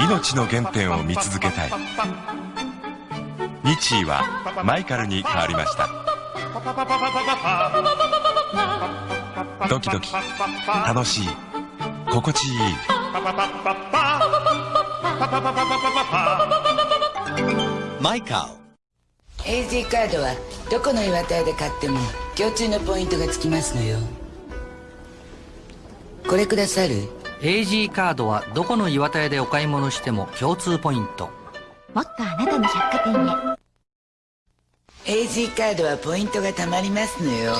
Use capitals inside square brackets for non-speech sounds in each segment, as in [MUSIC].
命の原点を見続けたい。日ーはマイカルに変わりました。ドキドキ楽しい心地いい。マイカー AZ カードはどこの岩田屋で買っても共通のポイントがつきますのよ。これくださる？AG カードはどこの岩田屋でお買い物しても共通ポイント。もっとあなたの百貨店へ。AG カードはポイントがたまりますのよ。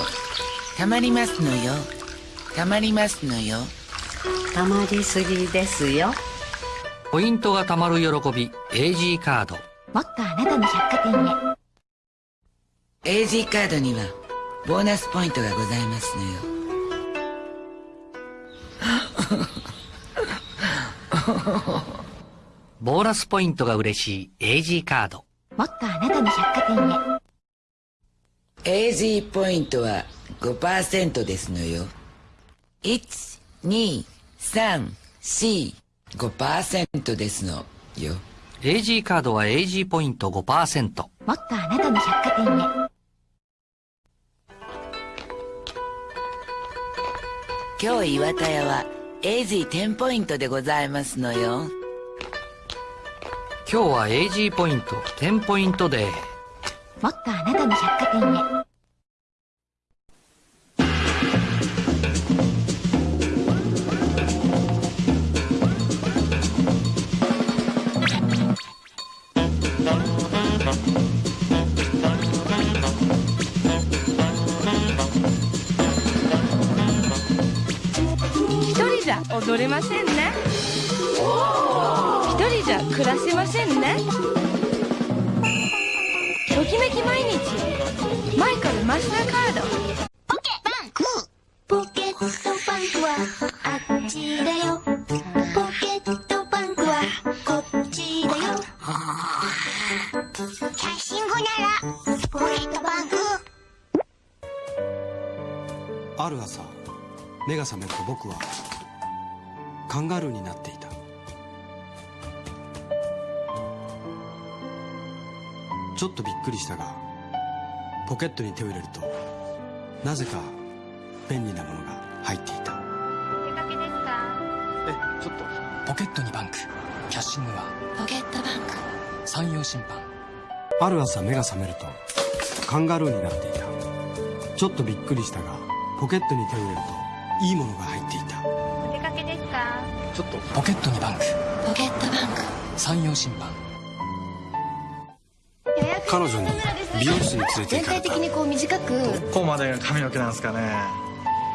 たまりますのよ。たまりますのよ。たまりすぎですよ。ポイントがたまる喜び AG カード。もっとあなたの百貨店へ AG カードにはボーナスポイントがございますのよ。[LAUGHS] ボーナスポイントが嬉しい AG カード。もっとあなたの百貨店へ。AG ポイントは5%ですのよ。12345%ですのよ。AG カードは AG ポイント5%もっとあなたの百貨店へ今日岩田屋は AG10 ポイントでございますのよ。今日は AG ポイント10ポイントで。もっとあなたの百貨店へ踊れませんね。一人じゃ暮らせませんね。ときめき毎日。マイカルマスターカード。ポケバンクポケットバンクはあっちだよ。ポケットバンクはこっちだよ。キャッシングならポケットバンク。ある朝目が覚めると僕はカンガルーになっていた。ちょっとびっくりしたがポケットに手を入れるとなぜか便利なものが入っていた。出かけですか？えちょっと。ポケットにバンク。キャッシングは？ポケットバンク。山陽審判ある朝目が覚めるとカンガルーになっていた。ちょっとびっくりしたがポケットに手を入れるといいものが入っていたちょっとポケットにバンクポケットバンク山陽審判彼女に美容室に連れて全行かれた。体的にこう短く。どこまでが髪の毛なんですかね。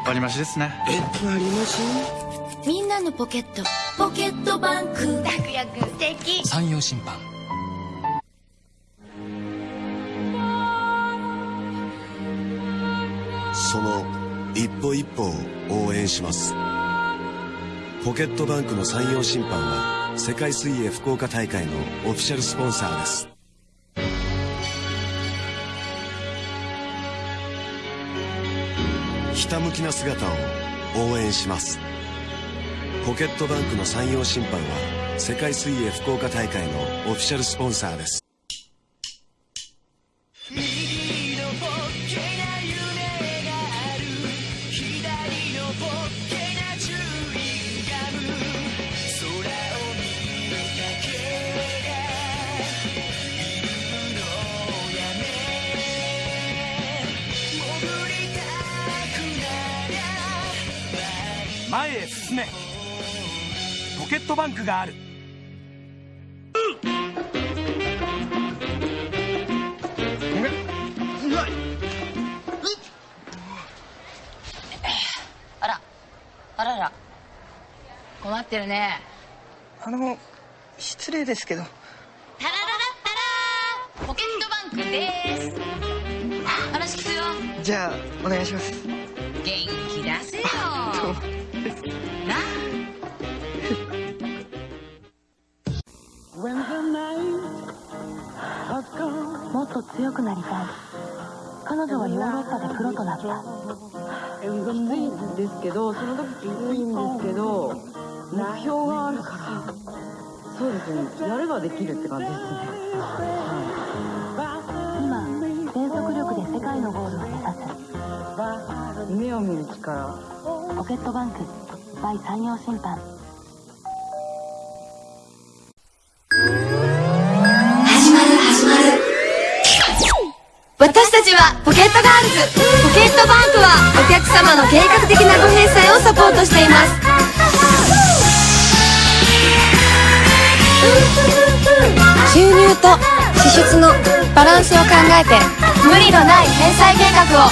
割り増しですね。え？割り増しみんなのポケット。ポケットバンク楽役素敵。山陽審判その一歩一歩を応援しますポケットバンクの山陽審判は世界水泳福岡大会のオフィシャルスポンサーです。ひたむきな姿を応援します。ポケットバンクの山陽審判は世界水泳福岡大会のオフィシャルスポンサーです。ケットバンクがある。あらあらら。困ってるね。あの失礼ですけど。タラララッタラー。ポケットバンクです。話聞くよ。じゃあお願いします。元気出せよもっと強くなりたい。彼女はヨーロッパでプロとなった。きついんですけどその時きついんですけど目標があるからそうですね。やればできるって感じですね、今全速力で世界のゴールを目指す。夢を見る力。ポケットバンク by 三洋信販私たちはポケットガールズ。ポケットバンクはお客様の計画的なご返済をサポートしています。収入と支出のバランスを考えて無理のない返済計画を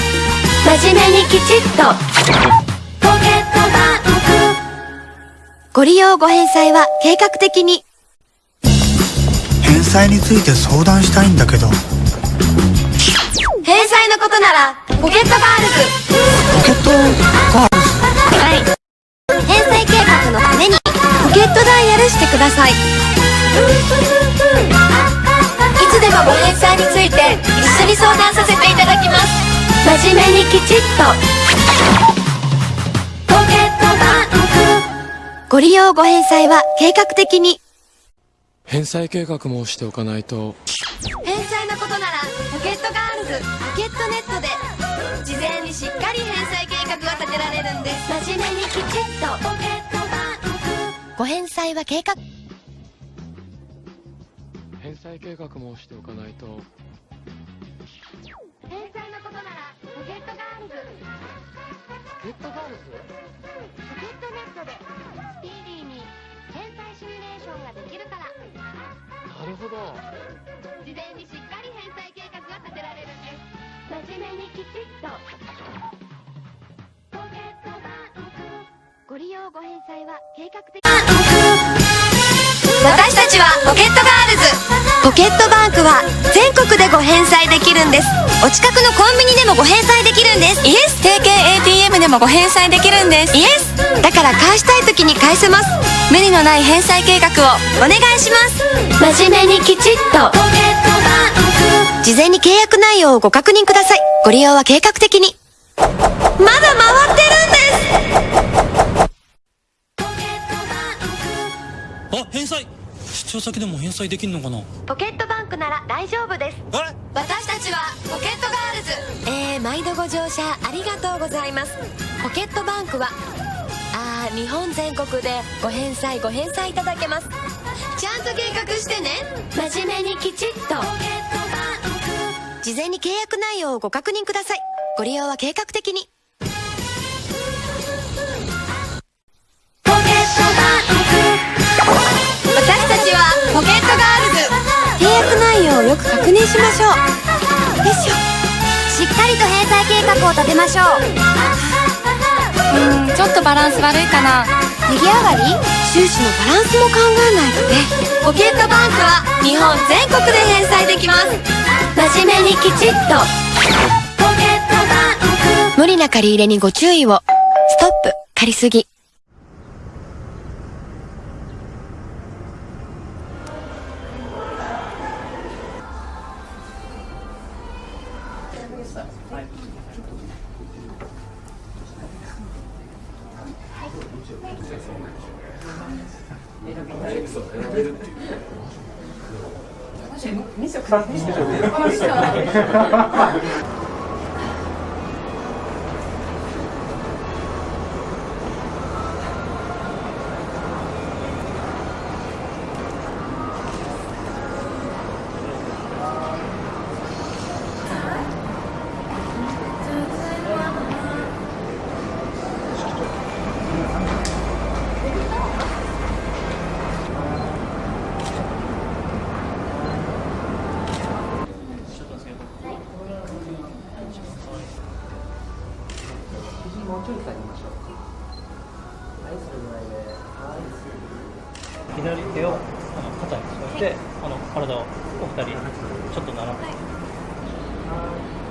真面目にきちっと。ポケットバンク。ご利用ご返済は計画的に。返済について相談したいんだけど。返済のことならポケットガールズ。ポケットガールはい。返済計画のためにポケットダイヤルしてください。いつでもご返済について一緒に相談させていただきます。真面目にきちっと。ポケットバンク。ご利用ご返済は計画的に。返済計画もしておかないと。返済ポケットネットで事前にしっかり返済計画が立てられるんです。真面目にきちっとポケットバンク。ご返済は計画。返済計画もしておかないと。返済のことならポケットガールズ。ポケットガールズ？ポケットネットでスピーディーに返済シミュレーションができるから。なるほど。事前にしっかり真面目にきちっとポケットバンクご利用ご返済は計画的。私たちはポケットガールズ。ポケットバンクは全国でご返済できるんです。お近くのコンビニでもご返済できるんです。 Yes。提携 ATM でもご返済できるんです。 Yes。だから返したい時に返せます無理のない返済計画をお願いします。真面目にきちっと。ポケットバンク事前に契約内容をご確認ください。ご利用は計画的に。まだ回ってるんです。あ返済。出張先でも返済できんのかな？ポケットバンクなら大丈夫です。私たちはポケットガールズ。えー、毎度ご乗車ありがとうございます。ポケットバンクはあー日本全国でご返済ご返済いただけます。ちゃんと計画してね。真面目にきちっと。事前に契約内容をご確認ください。ご利用は計画的に。ポケットバンク。私たちはポケットガールズ。契約内容をよく確認しましょう。よいしょしっかりと返済計画を立てましょううんちょっとバランス悪いかな。値上がり収支のバランスも考えないとね。ポケットバンクは日本全国で返済できます。真面目にきちっと。ポケットバンク。無理な借り入れにご注意を。ストップ。借りすぎ ha [LAUGHS] ha 左手をあの肩に添えて、あの体をお二人ちょっと斜めに。事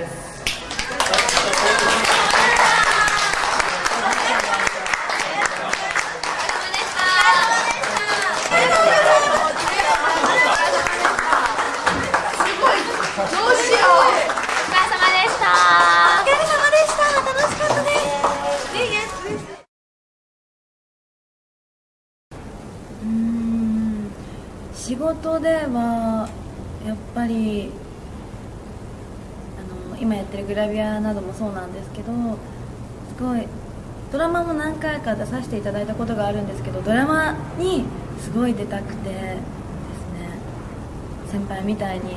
です。などもそうなんですけどすごいドラマも何回か出させていただいたことがあるんですけどドラマにすごい出たくてですね先輩みたいに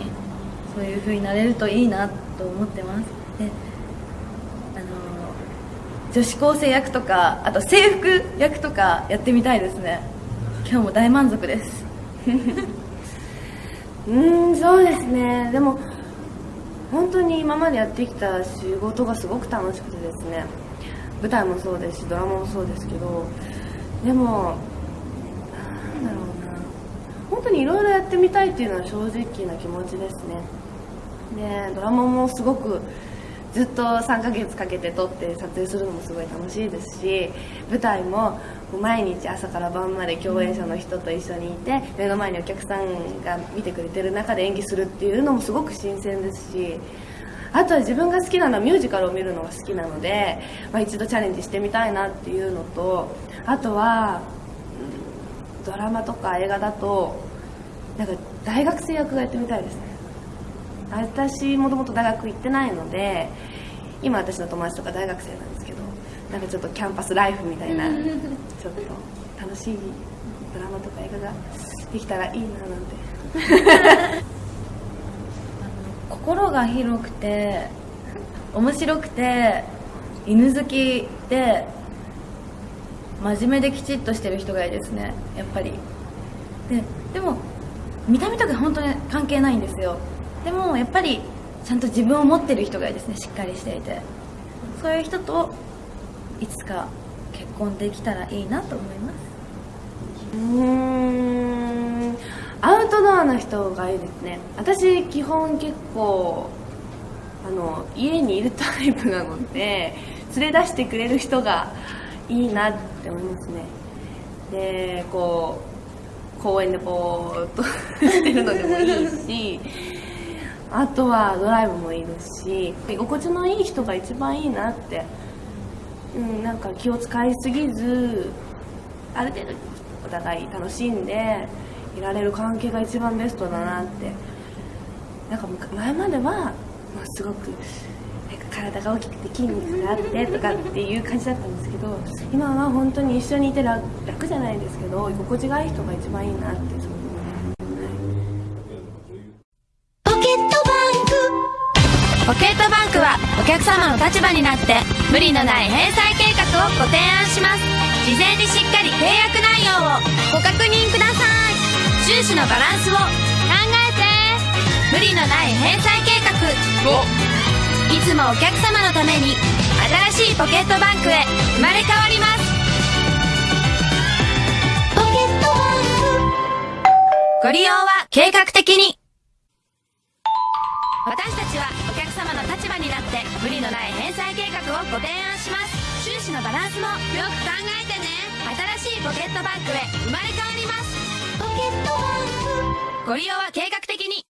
そういう風になれるといいなと思ってます。であの女子高生役とかあと制服役とかやってみたいですね。今日も大満足です。[LAUGHS] うーんそうですね。でも本当に今までやってきた仕事がすごく楽しくてですね。舞台もそうですしドラマもそうですけどでもなんだろうな。本当にいろいろやってみたいっていうのは正直な気持ちですね。でドラマもすごくずっと3ヶ月かけて撮って撮影するのもすごい楽しいですし舞台も毎日朝から晩まで共演者の人と一緒にいて目の前にお客さんが見てくれてる中で演技するっていうのもすごく新鮮ですしあとは自分が好きなのはミュージカルを見るのが好きなので、まあ、一度チャレンジしてみたいなっていうのとあとはドラマとか映画だとなんか大学生役がやってみたいですね。私もともと大学行ってないので今私の友達とか大学生なんですけどなんかちょっとキャンパスライフみたいなちょっと楽しいドラマとか映画ができたらいいななんて。[LAUGHS] 心が広くて面白くて犬好きで真面目できちっとしてる人がいいですねやっぱり。ででも見た目とか本当に関係ないんですよ。でもやっぱりちゃんと自分を持ってる人がいいですねしっかりしていて。そういう人といつか結婚できたらいいなと思います。うーん。アウトドアの人がいいですね。私基本結構あの家にいるタイプなので連れ出してくれる人がいいなって思いますね。でこう公園でぼーっとしてるのでもいいしあとはドライブもいいですし居心地のいい人が一番いいなって、うん、なんか気を使いすぎずある程度お互い楽しんでいられる関係が一番ベストだなって。なんか前までは、まあ、すごく体が大きくて筋肉があってとかっていう感じだったんですけど今は本当に一緒にいて楽楽じゃないですけど居心地がいい人が一番いいなって客様の立場になって無理のない返済計画をご提案します。事前にしっかり契約内容をご確認ください。収支のバランスを考えて。無理のない返済計画を。いつもお客様のために新しいポケットバンクへ。生まれ変わります。ポケットバンクご利用は計画的に。私たちはお客様の立場になって無理のない返済計画をご提案します。収支のバランスもよく考えてね。新しいポケットバンクへ生まれ変わります。ポケットバンクご利用は計画的に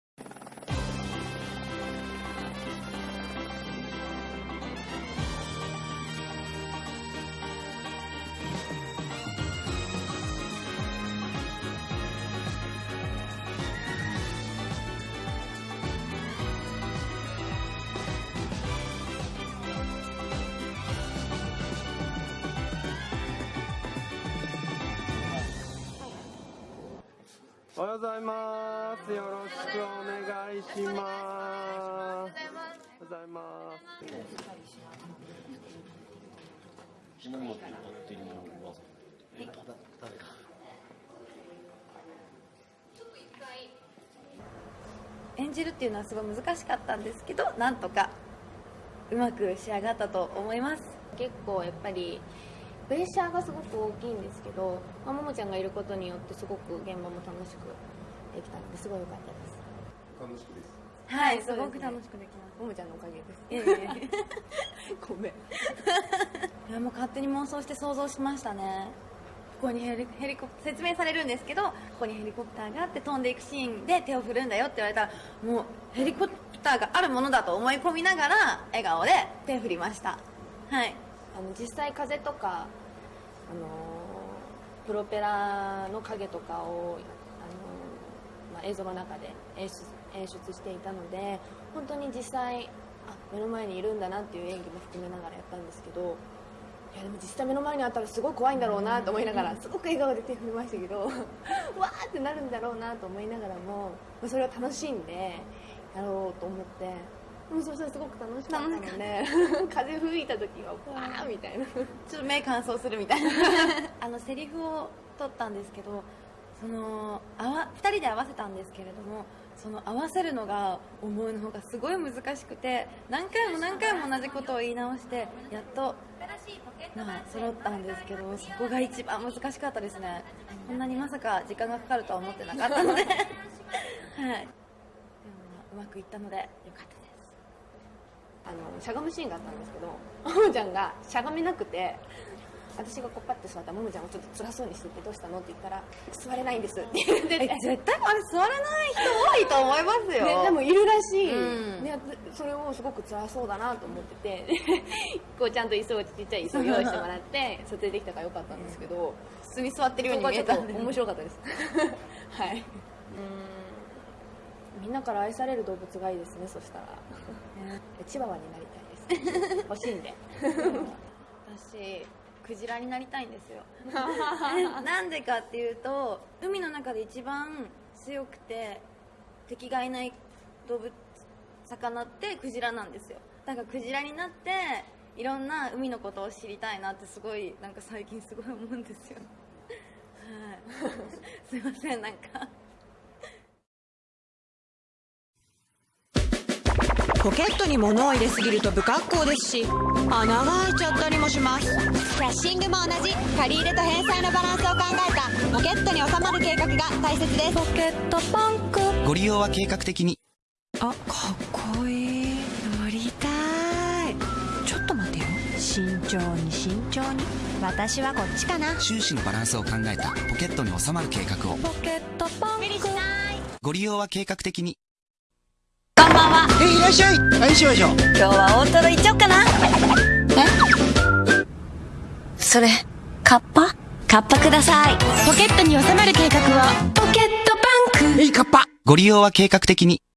おはようございます。よろしくお願いします。おはようございます。演じるっていうのはすごい難しかったんですけどなんとかうまく仕上がったと思います結構やっぱりプレッシャーがすごく大きいんですけど、まあ、ももちゃんがいることによってすごく現場も楽しくできたのですごい良かったです。楽しくです。はいすごく楽しくできます。ももちゃんのおかげです。[LAUGHS] ごめん。[LAUGHS] いやもう勝手に妄想して想像しましたね。ここにヘリヘリコプ説明されるんですけどここにヘリコプターがあって飛んでいくシーンで手を振るんだよって言われたらもうヘリコプターがあるものだと思い込みながら笑顔で手振りました。はい。あの実際風とか、あのープロペラの影とかを、あのーまあ、映像の中で演出演出していたので本当に実際あ目の前にいるんだなっていう演技も含めながらやったんですけどいやでも実際目の前にあったらすごい怖いんだろうなと思いながらすごく笑顔で手振りましたけど [LAUGHS] わーってなるんだろうなと思いながらもまあそれを楽しんでやろうと思ってでもそしたらすごく楽しかったので [LAUGHS] 風吹いた時はわーみたいな。ちょっと目乾燥するみたいな。[LAUGHS] あのセリフを取ったんですけどそのあわ2人で合わせたんですけれどもその合わせるのが思うの方がすごい難しくて何回も何回も同じことを言い直してやっとまあ揃ったんですけどそこが一番難しかったですね。こんなにまさか時間がかかるとは思ってなかったので。[LAUGHS] はい。でもまあうまくいったのでよかったですあのしゃがむシーンがあったんですけど [LAUGHS] ももちゃんがしゃがめなくて私がこうパッて座ったらももちゃんがちょっと辛そうにしててどうしたのって言ったら座れないんですって言ってて。絶対あれ座れない人多いと思いますよ、ね、でもいるらしい、うん、でそれをすごく辛そうだなと思ってて。[LAUGHS] こうちゃんと椅子をちっちゃい椅子を用意してもらって [LAUGHS] 撮影できたからよかったんですけど普通に座ってるように見えた面白かったです。はい。うん。みんなから愛される動物がいいですねそしたらチワワになりたいで。す [LAUGHS] 欲しい。んで私クジラになりたいんですよ。[LAUGHS] なんでかっていうと海の中で一番強くて敵がいない動物魚ってクジラなんですよ。だからクジラになっていろんな海のことを知りたいなってすごいなんか最近すごい思うんですよ。はい。すいませんなんか。ポケットに物を入れすぎると不格好ですし穴が開いちゃったりもします。キャッシングも同じ。借り入れと返済のバランスを考えた。ポケットに収まる計画が大切です。ポケットバンク。ご利用は計画的に。あかっこいい。乗りたい。ちょっと待ってよ。慎重に慎重に。私はこっちかな。収支のバランスを考えた。ポケットに収まる計画を。ポケットバンク。ご利用は計画的にこんばんは。えいらっしゃい。はいしましょう？今日は大トロいっちゃおうかな。え？それカッパ？カッパください。ポケットに収まる計画をポケットバンク。えいカッパ。ご利用は計画的に